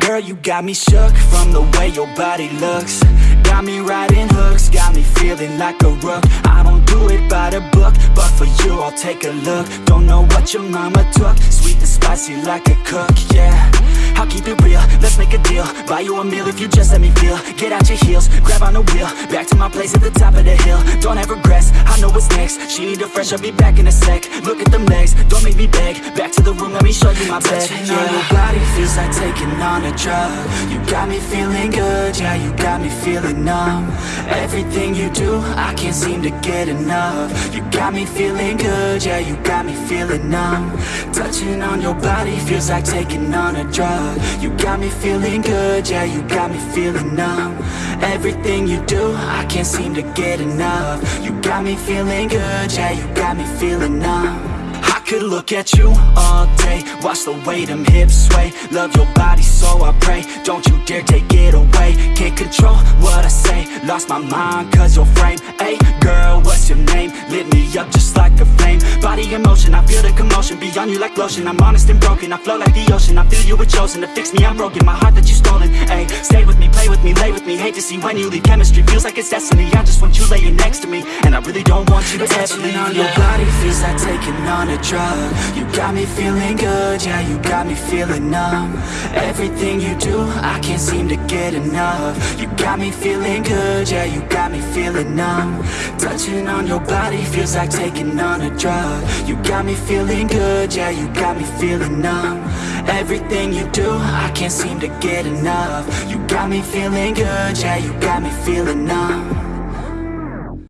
Girl, you got me shook from the way your body looks. Got me riding hooks, got me feeling like a rook. I don't do it by the book, but for you I'll take a look. Don't know what your mama took, sweet and spicy like a cook, yeah. I'll keep it real, deal Buy you a meal if you just let me feel. Get out your heels, grab on the wheel. Back to my place at the top of the hill. Don't have regrets, I know what's next. She need a fresh, I'll be back in a sec. Look at them legs, don't make me beg. Back to the room, let me show you my bed. Touching on your body feels like taking on a drug. You got me feeling good, yeah, you got me feeling numb. Everything you do, I can't seem to get enough. You got me feeling good, yeah, you got me feeling numb. Touching on your body feels like taking on a drug. You got me feeling good, yeah, you got me feeling numb. Everything you do, I can't seem to get enough. You got me feeling good, yeah, you got me feeling numb. I could look at you all day Watch the way them hips sway. Love your body so I pray Don't you dare take it away. Can't control what I say Lost my mind cause your frame. Hey girl, what's your name? Lit me up just like a Body in motion, I feel the commotion. Beyond you like lotion. I'm honest and broken, I flow like the ocean. I feel you were chosen to fix me, I'm broken. My heart that you stolen, Hey, Stay with me, play with me, lay with me. Hate to see when you leave. Chemistry feels like it's destiny. I just want you laying next to me. And I really don't want you to ever leave. on your body feels like taking on a drug. You got me feeling good, yeah, you got me feeling numb. Everything you do, I can't seem to get enough. You got me feeling good, yeah, you got me feeling numb. Touching on your body feels like taking on a drug You got me feeling good, yeah, you got me feeling numb. Everything you do, I can't seem to get enough. You got me feeling good, yeah, you got me feeling numb